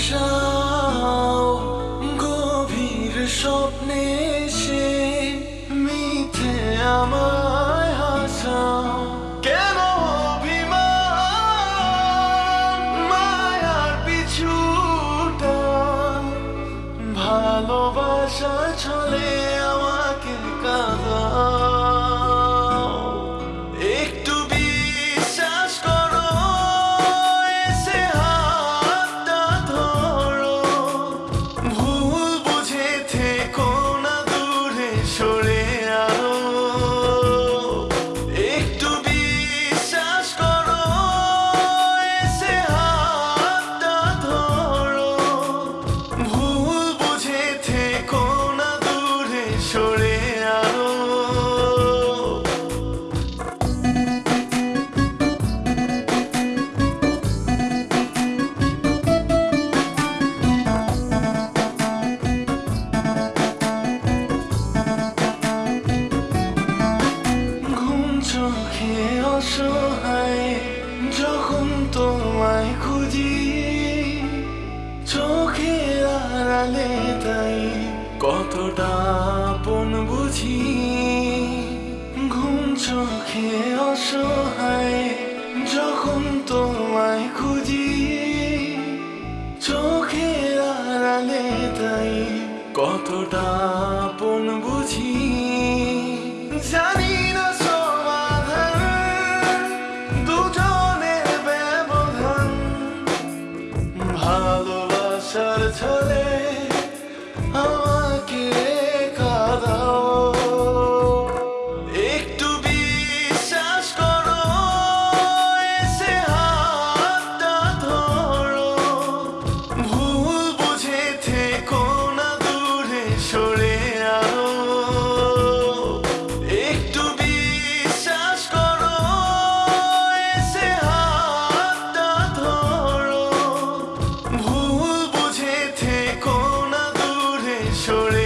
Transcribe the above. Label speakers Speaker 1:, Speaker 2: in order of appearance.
Speaker 1: ভাষাও গভীর স্বপ্নে সে মিথে আমায় হাসাও। কেন অভিমান মায়ার পিছুটান ভালোবাসা ছলে আমাকে কাঁদা সরে চোখে অসহায় যখন তোমায় খুঁজি চোখের আড়ালে তাই কতটা আপন বুঝি ঘুম চোখে অসহায়, যখন তোমায় খুঁজি। চোখের আড়ালে তাই কতটা আপন বুঝি জানি ভালোবাসার ছলে শোড়ে